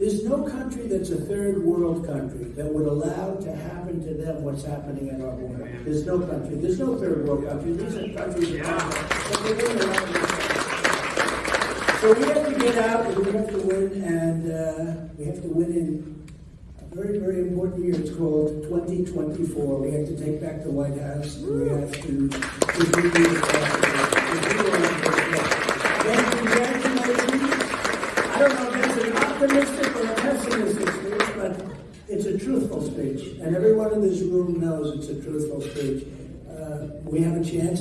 There's no country that's a third world country that would allow to happen to them what's happening at our border. There's no country. There's no third world country. These are countries that they win around the world. So we have to get out and we have to win, and uh, we have to win in a very, very important year. It's called 2024. We have to take back the White House. We have to don't know if it's an optimistic or a pessimistic speech, but it's a truthful speech. And everyone in this room knows it's a truthful speech. Uh, we have a chance.